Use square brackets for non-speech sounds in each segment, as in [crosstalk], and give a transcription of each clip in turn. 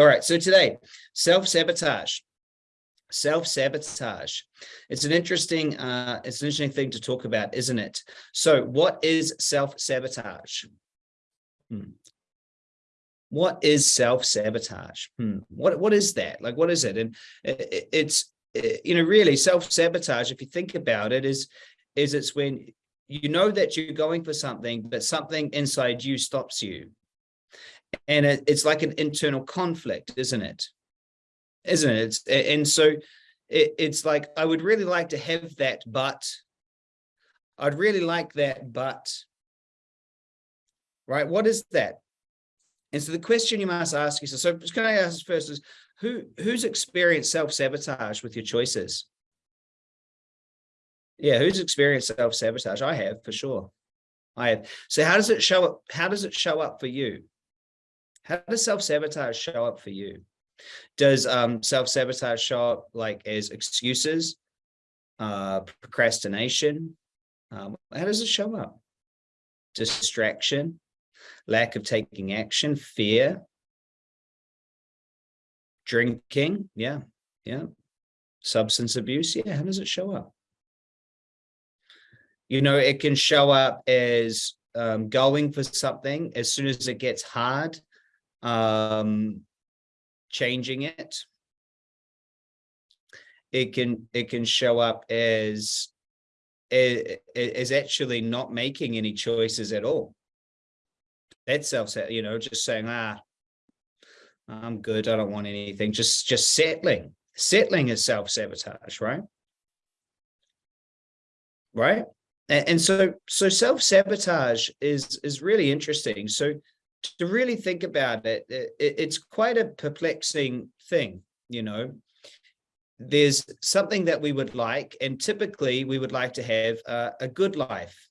All right, so today, self-sabotage. Self-sabotage. It's an interesting, uh, it's an interesting thing to talk about, isn't it? So what is self-sabotage? Hmm. What is self-sabotage? Hmm. What, what is that? Like, what is it? And it, it's, it, you know, really self-sabotage, if you think about it, is, is it's when you know that you're going for something, but something inside you stops you. And it, it's like an internal conflict, isn't it? Isn't it? It's, and so it, it's like, I would really like to have that, but I'd really like that, but, right? What is that? And so the question you must ask yourself, so can I ask first is, who, who's experienced self-sabotage with your choices? Yeah, who's experienced self-sabotage? I have for sure. I have. So how does it show up? How does it show up for you? How does self-sabotage show up for you? Does um, self-sabotage show up like as excuses, uh, procrastination? Um, how does it show up? Distraction, lack of taking action, fear, drinking, yeah, yeah, substance abuse, yeah, how does it show up? You know, it can show up as um, going for something as soon as it gets hard, um, changing it. It can it can show up as as actually not making any choices at all. That's self, you know, just saying, ah, I'm good. I don't want anything. Just just settling. Settling is self-sabotage, right? Right and, and so so self-sabotage is is really interesting so to really think about it, it it's quite a perplexing thing you know? There's something that we would like and typically we would like to have a, a good life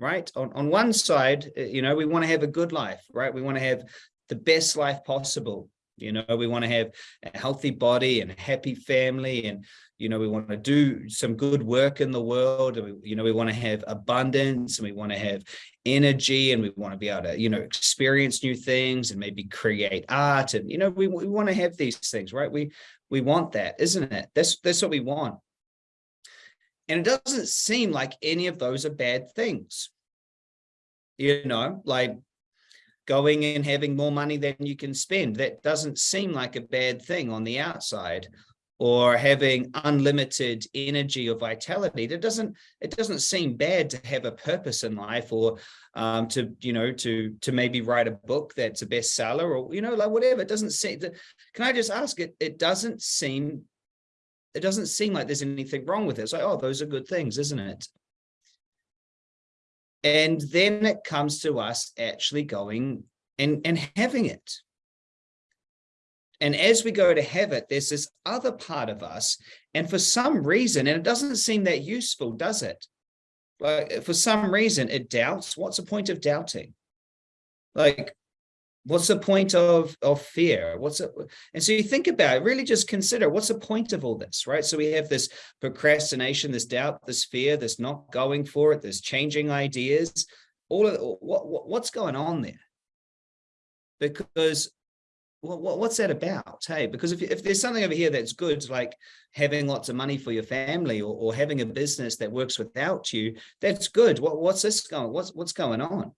right? On on one side uh, you know we want to have a good life right? We want to have the best life possible you know? We want to have a healthy body and a happy family and you know we want to do some good work in the world and we, you know we want to have abundance and we want to have energy and we want to be able to you know experience new things and maybe create art and you know we, we want to have these things right? We we want that isn't it? That's that's what we want. And it doesn't seem like any of those are bad things. You know like going and having more money than you can spend. That doesn't seem like a bad thing on the outside or having unlimited energy or vitality that doesn't it doesn't seem bad to have a purpose in life or um, to you know to to maybe write a book that's a bestseller or you know like whatever. It doesn't seem can i just ask? It it doesn't seem it doesn't seem like there's anything wrong with it. It's like oh those are good things isn't it? And then it comes to us actually going and, and having it. And as we go to have it, there's this other part of us. And for some reason, and it doesn't seem that useful, does it? Like for some reason, it doubts. What's the point of doubting? Like, what's the point of of fear what's it and so you think about it really just consider what's the point of all this right so we have this procrastination this doubt this fear this not going for it this changing ideas all of what, what what's going on there because well, what's that about? Hey because if, if there's something over here that's good like having lots of money for your family or, or having a business that works without you that's good. What, what's this going what's what's going on?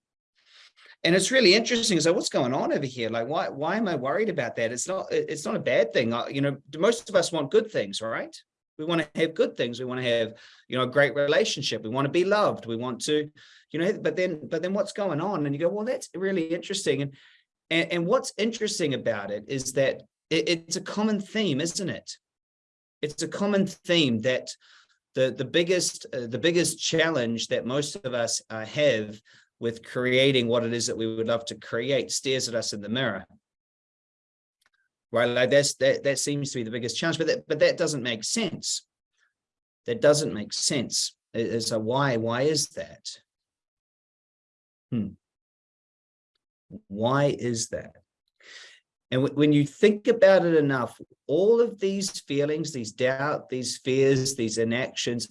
And it's really interesting so what's going on over here? Like why why am i worried about that? It's not it's not a bad thing. You know most of us want good things right? We want to have good things. We want to have you know a great relationship. We want to be loved. We want to you know but then but then what's going on? And you go well that's really interesting. And and, and what's interesting about it is that it, it's a common theme isn't it? It's a common theme that the the biggest uh, the biggest challenge that most of us uh, have with creating what it is that we would love to create stares at us in the mirror. Right like that's that that seems to be the biggest challenge but that but that doesn't make sense. That doesn't make sense. As a why why is that? Hmm why is that and when you think about it enough all of these feelings these doubt these fears these inactions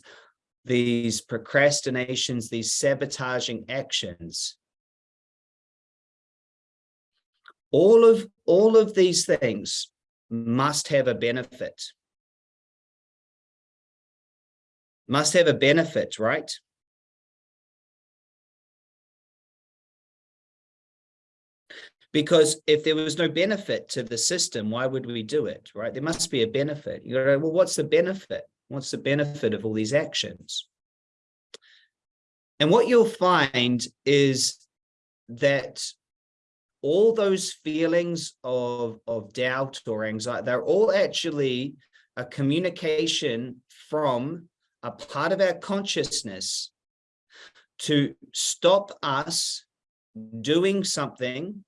these procrastinations, these sabotaging actions. All of, all of these things must have a benefit. Must have a benefit, right? Because if there was no benefit to the system, why would we do it, right? There must be a benefit. You go, well, what's the benefit? What's the benefit of all these actions? And what you'll find is that all those feelings of, of doubt or anxiety, they're all actually a communication from a part of our consciousness to stop us doing something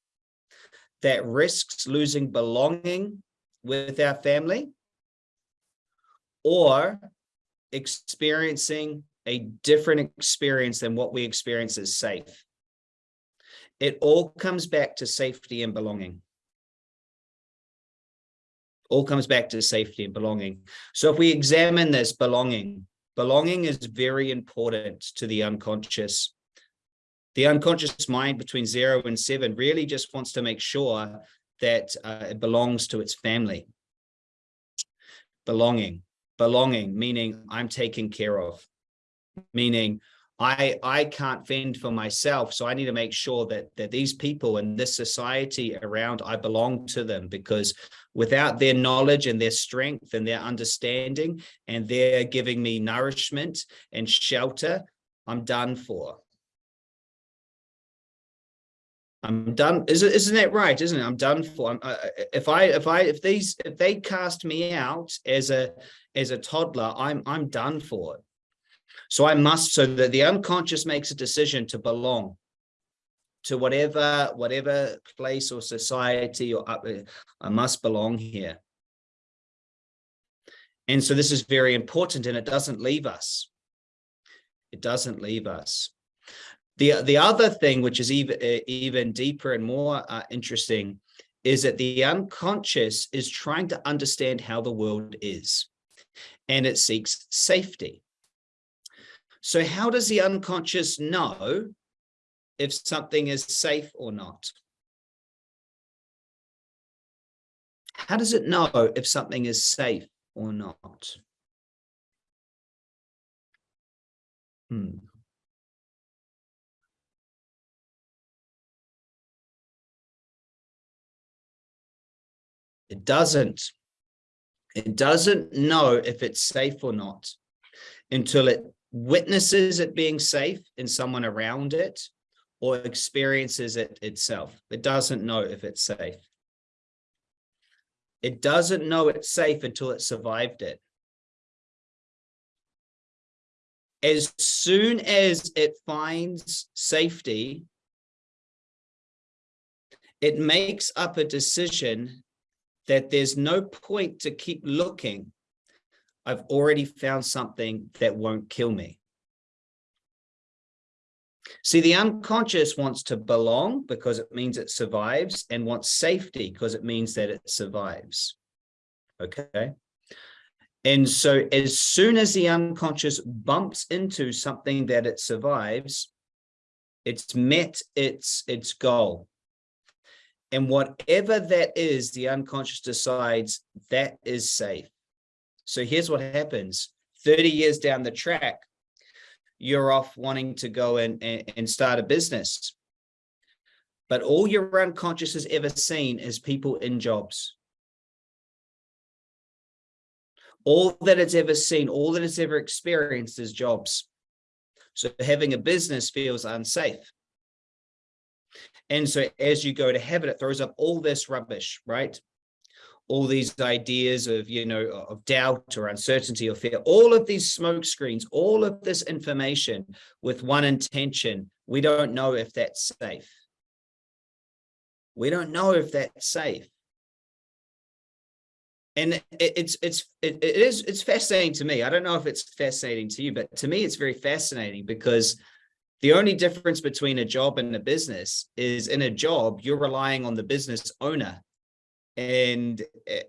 that risks losing belonging with our family or experiencing a different experience than what we experience as safe. It all comes back to safety and belonging. All comes back to safety and belonging. So if we examine this belonging, belonging is very important to the unconscious the unconscious mind between zero and seven really just wants to make sure that uh, it belongs to its family. Belonging, belonging, meaning I'm taken care of, meaning I, I can't fend for myself. So I need to make sure that, that these people in this society around, I belong to them because without their knowledge and their strength and their understanding and they're giving me nourishment and shelter, I'm done for. I'm done. Isn't isn't that right? Isn't it? I'm done for. I'm, if I if I if these if they cast me out as a as a toddler, I'm I'm done for it. So I must. So that the unconscious makes a decision to belong to whatever whatever place or society or uh, I must belong here. And so this is very important, and it doesn't leave us. It doesn't leave us. The, the other thing, which is even, even deeper and more uh, interesting, is that the unconscious is trying to understand how the world is, and it seeks safety. So how does the unconscious know if something is safe or not? How does it know if something is safe or not? Hmm. It doesn't. It doesn't know if it's safe or not until it witnesses it being safe in someone around it or experiences it itself. It doesn't know if it's safe. It doesn't know it's safe until it survived it. As soon as it finds safety, it makes up a decision that there's no point to keep looking. I've already found something that won't kill me. See, the unconscious wants to belong because it means it survives and wants safety because it means that it survives. Okay. And so as soon as the unconscious bumps into something that it survives, it's met its, its goal. And whatever that is, the unconscious decides that is safe. So here's what happens 30 years down the track, you're off wanting to go and, and start a business. But all your unconscious has ever seen is people in jobs. All that it's ever seen, all that it's ever experienced is jobs. So having a business feels unsafe. And so as you go to heaven, it throws up all this rubbish, right? All these ideas of, you know, of doubt or uncertainty or fear, all of these smoke screens, all of this information with one intention. We don't know if that's safe. We don't know if that's safe. And it's it's it, is it's fascinating to me. I don't know if it's fascinating to you, but to me it's very fascinating because the only difference between a job and a business is in a job, you're relying on the business owner. And,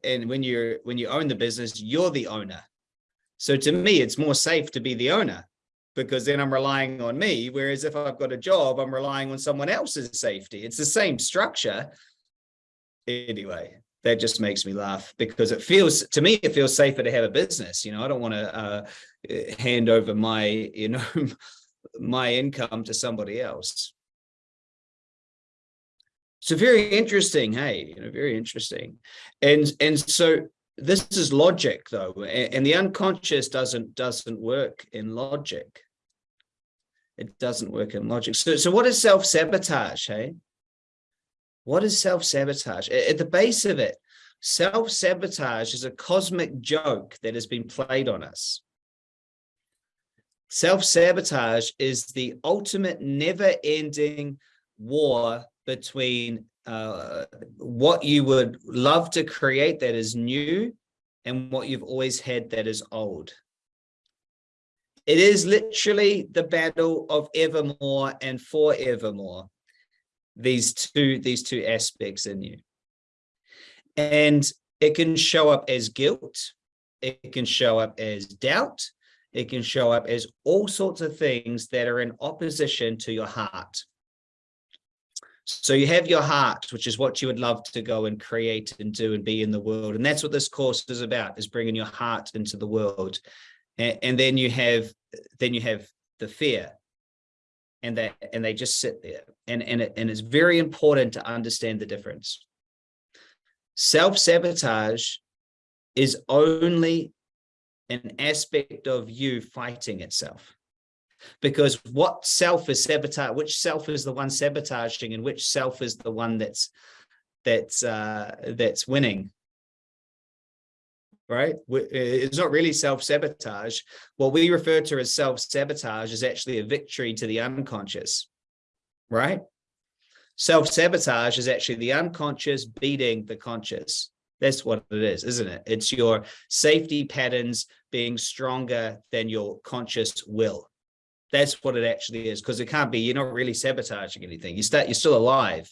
and when you're, when you own the business, you're the owner. So to me, it's more safe to be the owner because then I'm relying on me. Whereas if I've got a job, I'm relying on someone else's safety. It's the same structure, anyway that just makes me laugh because it feels to me it feels safer to have a business you know i don't want to uh, hand over my you know [laughs] my income to somebody else. So very interesting hey you know very interesting. And and so this is logic though and the unconscious doesn't doesn't work in logic. It doesn't work in logic. So so what is self-sabotage hey? What is self-sabotage? At the base of it, self-sabotage is a cosmic joke that has been played on us. Self-sabotage is the ultimate never-ending war between uh, what you would love to create that is new and what you've always had that is old. It is literally the battle of evermore and forevermore these two these two aspects in you and it can show up as guilt it can show up as doubt it can show up as all sorts of things that are in opposition to your heart. So you have your heart which is what you would love to go and create and do and be in the world. And that's what this course is about is bringing your heart into the world. And, and then you have then you have the fear. And that and they just sit there. And and it, and it's very important to understand the difference. Self-sabotage is only an aspect of you fighting itself because what self is sabotage which self is the one sabotaging and which self is the one that's that's uh that's winning right? It's not really self-sabotage. What we refer to as self-sabotage is actually a victory to the unconscious, right? Self-sabotage is actually the unconscious beating the conscious. That's what it is, isn't it? It's your safety patterns being stronger than your conscious will. That's what it actually is, because it can't be, you're not really sabotaging anything. You start, you're still alive.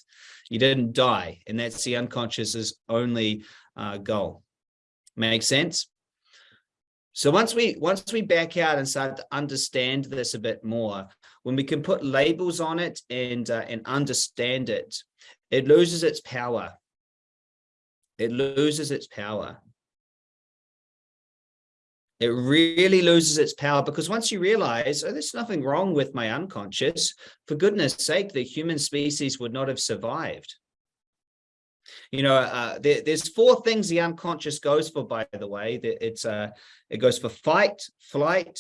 You didn't die. And that's the unconscious's only uh, goal. Make sense? So once we once we back out and start to understand this a bit more, when we can put labels on it and uh, and understand it, it loses its power. It loses its power. It really loses its power because once you realize, oh, there's nothing wrong with my unconscious, for goodness sake, the human species would not have survived. You know, uh, there, there's four things the unconscious goes for, by the way. It's uh, It goes for fight, flight,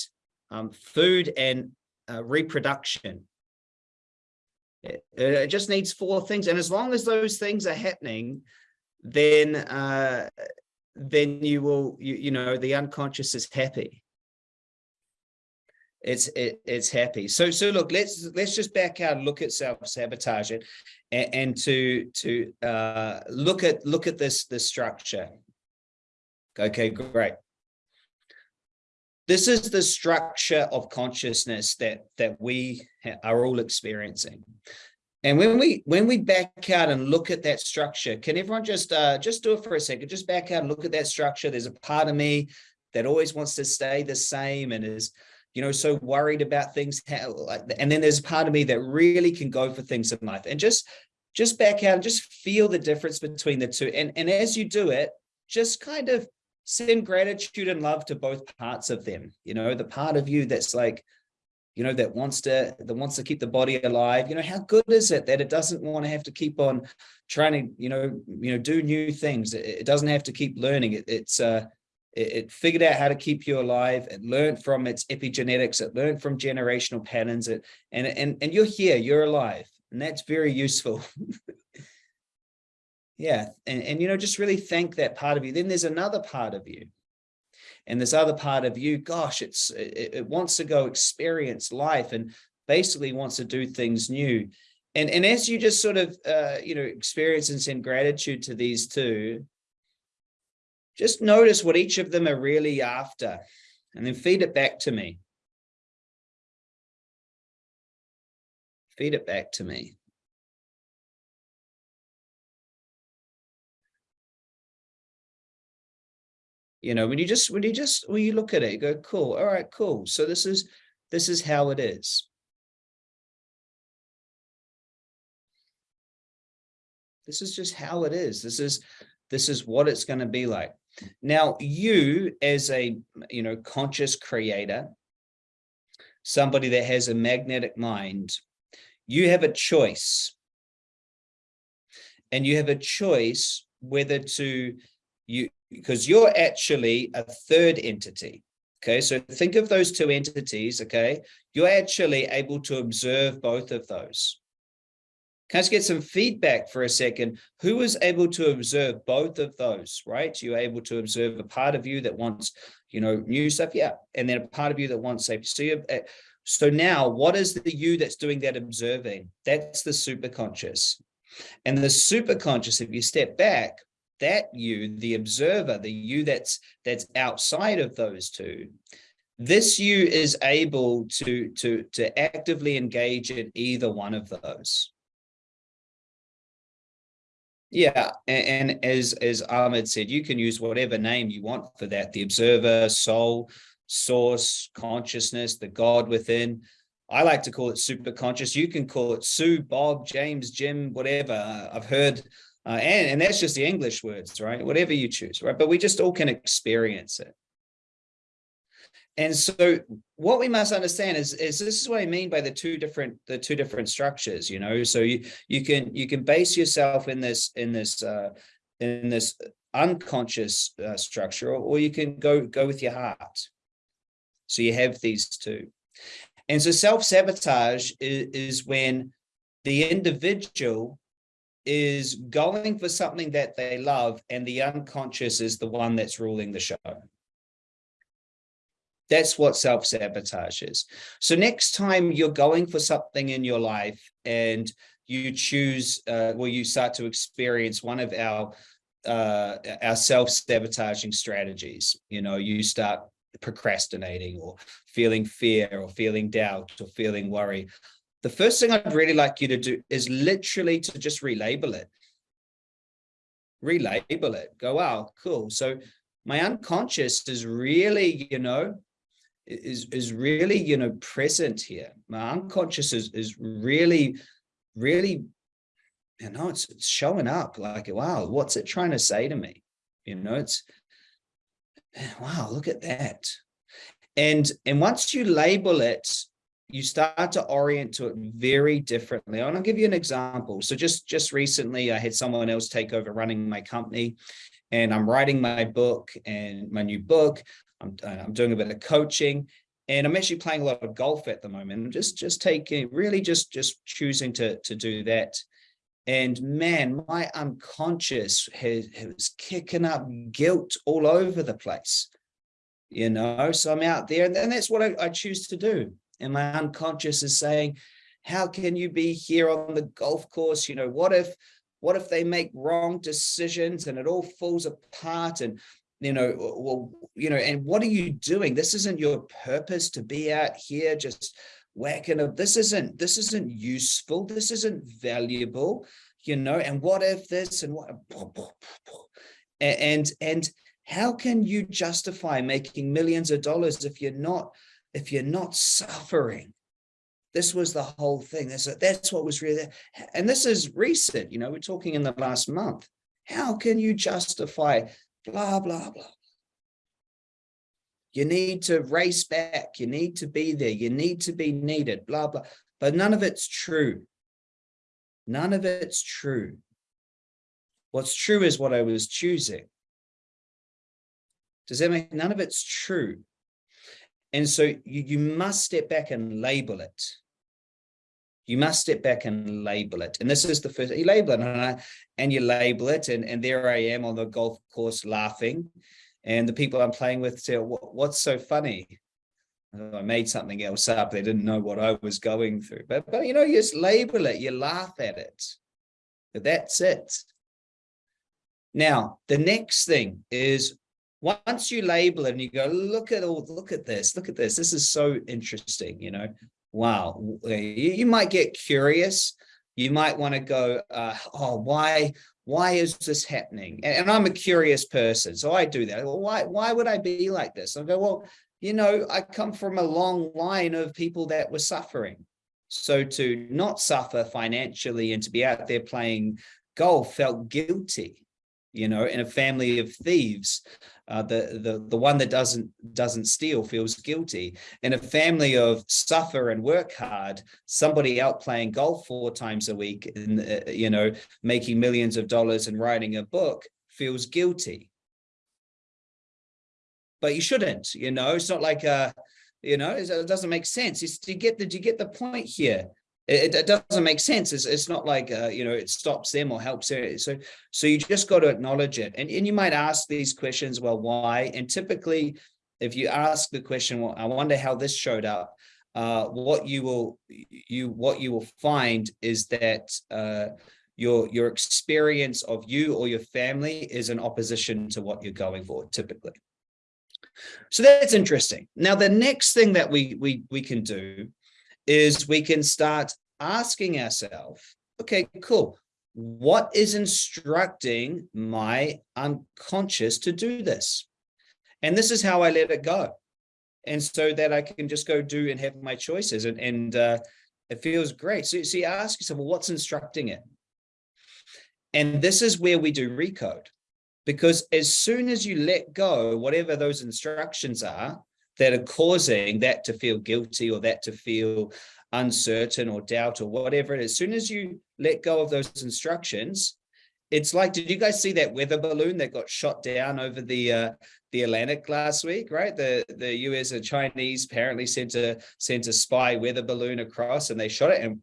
um, food, and uh, reproduction. It, it, just needs four things. And as long as those things are happening, then uh, then you will, you, you know, the unconscious is happy. It's it, it's happy. So so look let's let's just back out look at self-sabotage and, and to to uh look at look at this this structure. Okay great. This is the structure of consciousness that that we are all experiencing and when we when we back out and look at that structure can everyone just uh just do it for a second just back out and look at that structure there's a part of me that always wants to stay the same and is you know, so worried about things. And then there's a part of me that really can go for things in life and just, just back out and just feel the difference between the two. And, and as you do it, just kind of send gratitude and love to both parts of them. You know, the part of you that's like, you know, that wants to, that wants to keep the body alive. You know, how good is it that it doesn't want to have to keep on trying to, you know, you know, do new things. It, it doesn't have to keep learning. It, it's, uh, it, it, figured out how to keep you alive. It learned from its epigenetics. It learned from generational patterns. It, and, and, and you're here, you're alive. And that's very useful. [laughs] yeah. And, and, you know, just really thank that part of you. Then there's another part of you. And this other part of you, gosh, it's it, it wants to go experience life and basically wants to do things new. And, and as you just sort of, uh, you know, experience and send gratitude to these two, just notice what each of them are really after and then feed it back to me. Feed it back to me. You know, when you just, when you just, when you look at it, you go, cool. All right, cool. So this is, this is how it is. This is just how it is. This is, this is what it's going to be like. Now, you as a, you know, conscious creator, somebody that has a magnetic mind, you have a choice. And you have a choice whether to, you because you're actually a third entity. Okay, so think of those two entities, okay? You're actually able to observe both of those. Can I just get some feedback for a second? Who was able to observe both of those, right? You're able to observe a part of you that wants, you know, new stuff, yeah, and then a part of you that wants safety. So, you, uh, so now what is the you that's doing that observing? That's the superconscious. And the superconscious, if you step back, that you, the observer, the you that's that's outside of those two, this you is able to to to actively engage in either one of those. Yeah, and, and as as Ahmed said, you can use whatever name you want for that: the observer, soul, source, consciousness, the God within. I like to call it super conscious. You can call it Sue, Bob, James, Jim, whatever. I've heard uh, and, and that's just the English words, right? Whatever you choose, right? But we just all can experience it. And so what we must understand is, is this is what I mean by the two different the two different structures, you know. So you you can you can base yourself in this in this uh in this unconscious uh, structure, or, you can go go with your heart. So you have these two. And so self-sabotage is, is when the individual is going for something that they love and the unconscious is the one that's ruling the show. That's what self-sabotage is. So next time you're going for something in your life and you choose, uh, well, you start to experience one of our uh, our self-sabotaging strategies. You know, you start procrastinating or feeling fear or feeling doubt or feeling worry the first thing I'd really like you to do is literally to just relabel it. Relabel it. Go, wow, cool. So my unconscious is really, you know, is is really, you know, present here. My unconscious is is really, really, you know, it's, it's showing up like, wow, what's it trying to say to me? You know, it's wow, look at that. And and once you label it, you start to orient to it very differently. And I'll give you an example. So just, just recently, I had someone else take over running my company and I'm writing my book and my new book. I'm, uh, I'm doing a bit of coaching and I'm actually playing a lot of golf at the moment. I'm just, just taking, really just, just choosing to, to do that. And man, my unconscious has, has kicking up guilt all over the place, you know, so I'm out there and, and that's what I, I choose to do and my unconscious is saying, how can you be here on the golf course? You know, what if, what if they make wrong decisions and it all falls apart and, you know, well, you know, and what are you doing? This isn't your purpose to be out here just whacking up. This isn't, this isn't useful. This isn't valuable, you know, and what if this and what, [laughs] and, and how can you justify making millions of dollars if you're not if you're not suffering this was the whole thing. That's that's what was really and this is recent you know we're talking in the last month. How can you justify blah blah blah? You need to race back. You need to be there. You need to be needed blah blah. But none of it's true. None of it's true. What's true is what i was choosing. Does that make none of it's true and so you, you must step back and label it. You must step back and label it. And this is the first, you label it and, I, and you label it. And, and there I am on the golf course laughing. And the people I'm playing with say, what's so funny? Oh, I made something else up. They didn't know what I was going through. But, but you know, you just label it, you laugh at it. But that's it. Now, the next thing is once you label it and you go, look at all, look at this, look at this. This is so interesting, you know, wow. You, you might get curious. You might want to go, uh, oh, why, why is this happening? And, and, I'm a curious person, so I do that. Well, why, why would I be like this? I go, well, you know, I come from a long line of people that were suffering. So to not suffer financially and to be out there playing golf felt guilty you know in a family of thieves uh, the the the one that doesn't doesn't steal feels guilty. In a family of suffer and work hard somebody out playing golf four times a week and uh, you know making millions of dollars and writing a book feels guilty. But you shouldn't you know it's not like uh you know it doesn't make sense. It's, do you get the do you get the point here it, it doesn't make sense. It's, it's not like, uh, you know, it stops them or helps them. So, so you just got to acknowledge it. And, and you might ask these questions, well, why? And typically, if you ask the question, well, I wonder how this showed up, uh, what you will you what you will find is that uh, your your experience of you or your family is in opposition to what you're going for typically. So that's interesting. Now, the next thing that we we we can do is we can start asking ourselves, okay, cool. What is instructing my unconscious to do this? And this is how I let it go. And so that I can just go do and have my choices and, and uh, it feels great. So, so you ask yourself, well, what's instructing it? And this is where we do recode because as soon as you let go, whatever those instructions are, that are causing that to feel guilty or that to feel uncertain or doubt or whatever it is. As soon as you let go of those instructions, it's like, did you guys see that weather balloon that got shot down over the uh, the Atlantic last week, right? The the US and Chinese apparently sent a sent a spy weather balloon across and they shot it and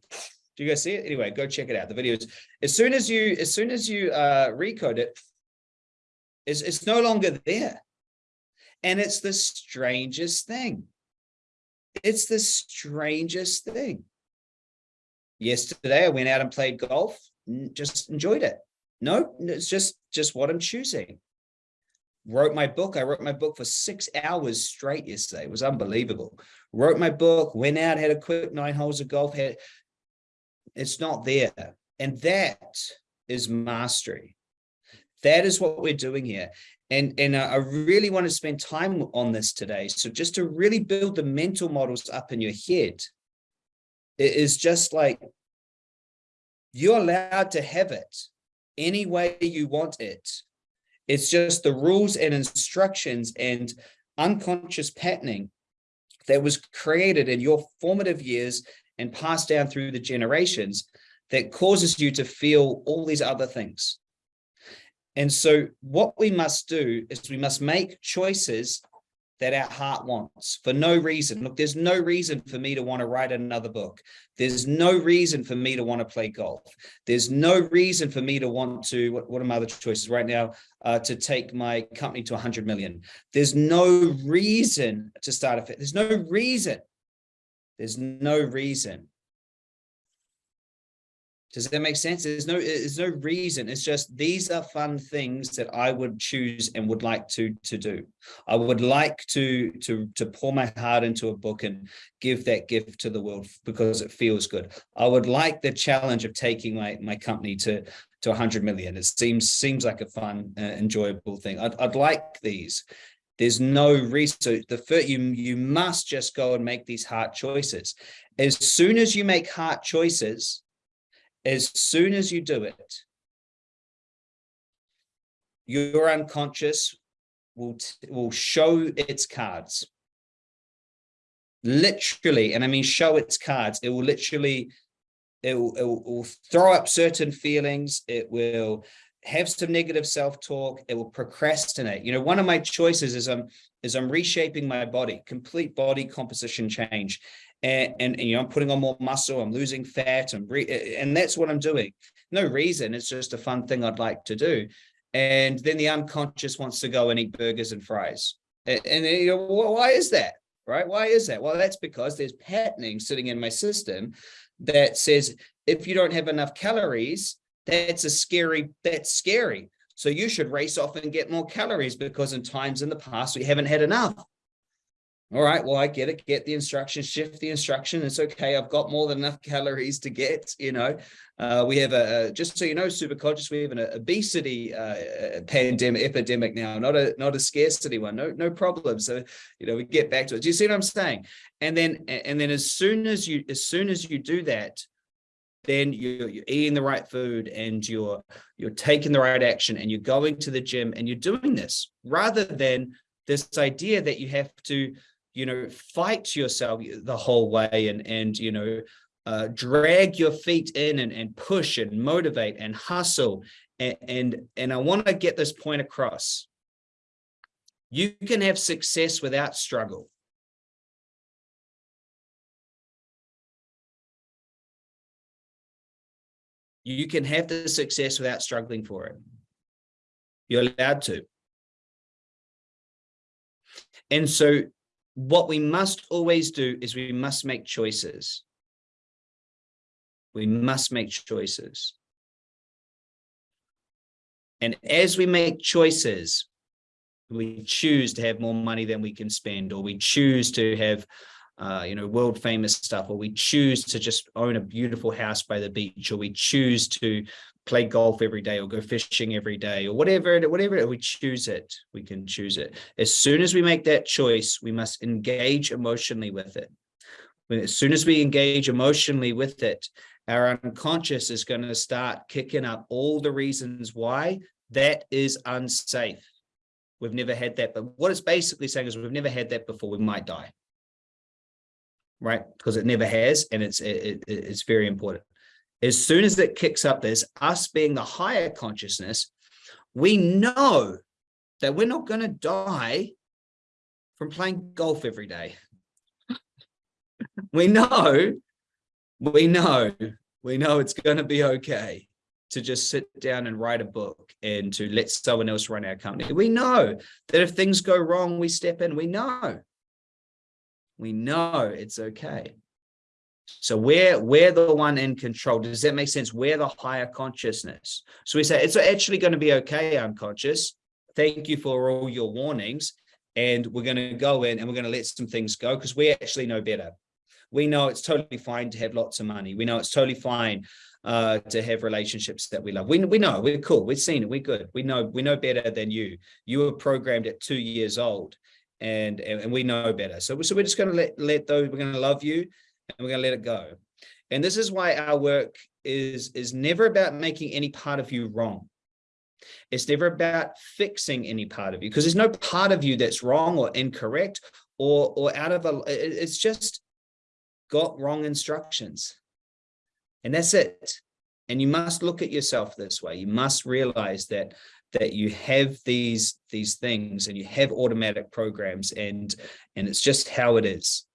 do you guys see it? Anyway, go check it out. The videos. As soon as you as soon as you uh recode it, it's, it's no longer there. And it's the strangest thing. It's the strangest thing. Yesterday, I went out and played golf, just enjoyed it. No, it's just, just what I'm choosing. Wrote my book. I wrote my book for six hours straight yesterday. It was unbelievable. Wrote my book, went out, had a quick nine holes of golf. Had, it's not there. And that is mastery. That is what we're doing here. And, and uh, I really want to spend time on this today. So just to really build the mental models up in your head, it is just like you're allowed to have it any way you want it. It's just the rules and instructions and unconscious patterning that was created in your formative years and passed down through the generations that causes you to feel all these other things. And so what we must do is we must make choices that our heart wants for no reason. Look, there's no reason for me to want to write another book. There's no reason for me to want to play golf. There's no reason for me to want to, what, what are my other choices right now, uh, to take my company to 100 million. There's no reason to start a fit. There's no reason. There's no reason does that make sense? There's no, there's no reason. It's just, these are fun things that I would choose and would like to, to do. I would like to, to, to pour my heart into a book and give that gift to the world because it feels good. I would like the challenge of taking my, my company to, to 100 million. It seems, seems like a fun, uh, enjoyable thing. I'd, I'd like these. There's no reason. So the first, you, you must just go and make these heart choices. As soon as you make heart choices, as soon as you do it, your unconscious will, will show its cards. Literally, and I mean show its cards. It will literally, it will, it will throw up certain feelings. It will have some negative self-talk. It will procrastinate. You know, one of my choices is I'm, is I'm reshaping my body, complete body composition change and, and, and, you know, I'm putting on more muscle, I'm losing fat, and and that's what I'm doing. No reason, it's just a fun thing I'd like to do. And then the unconscious wants to go and eat burgers and fries. And, and you know, why is that? Right? Why is that? Well, that's because there's patterning sitting in my system that says if you don't have enough calories, that's a scary, that's scary. So you should race off and get more calories because in times in the past we haven't had enough all right, well, I get it, get the instruction, shift the instruction. It's okay. I've got more than enough [laughs] calories to get, you know, uh, we have a, just so you know, super conscious, we have an obesity uh, pandemic, epidemic now, not a, not a scarcity one, no, no problem. So, you know, we get back to it. Do you see what I'm saying? And then, and then as soon as you, as soon as you do that, then you're, you're eating the right food and you're you're taking the right action and you're going to the gym and you're doing this rather than this idea that you have to you know fight yourself the whole way and and you know uh, drag your feet in and, and push and motivate and hustle and and, and I want to get this point across you can have success without struggle You can have the success without struggling for it. You're allowed to. And so what we must always do is we must make choices. We must make choices. And as we make choices, we choose to have more money than we can spend, or we choose to have uh, you know, world famous stuff, or we choose to just own a beautiful house by the beach, or we choose to play golf every day or go fishing every day or whatever, whatever we choose it, we can choose it. As soon as we make that choice, we must engage emotionally with it. As soon as we engage emotionally with it, our unconscious is going to start kicking up all the reasons why that is unsafe. We've never had that, but what it's basically saying is we've never had that before, we might die right? Because it never has, and it's it, it, it's very important. As soon as it kicks up this, us being the higher consciousness, we know that we're not going to die from playing golf every day. we know, we know, we know it's going to be okay to just sit down and write a book and to let someone else run our company. We know that if things go wrong, we step in. We know we know it's okay. So we're, we're the one in control. Does that make sense? We're the higher consciousness. So we say, it's actually going to be okay, unconscious. Thank you for all your warnings. And we're going to go in and we're going to let some things go because we actually know better. We know it's totally fine to have lots of money. We know it's totally fine uh, to have relationships that we love. We, we know, we're cool. We've seen it. We're good. We know, we know better than you. You were programmed at two years old and and we know better so, so we're just going to let let those we're going to love you and we're going to let it go. And this is why our work is is never about making any part of you wrong. It's never about fixing any part of you because there's no part of you that's wrong or incorrect or or out of a it's just got wrong instructions. And that's it. And you must look at yourself this way. You must realize that that you have these these things and you have automatic programs and and it's just how it is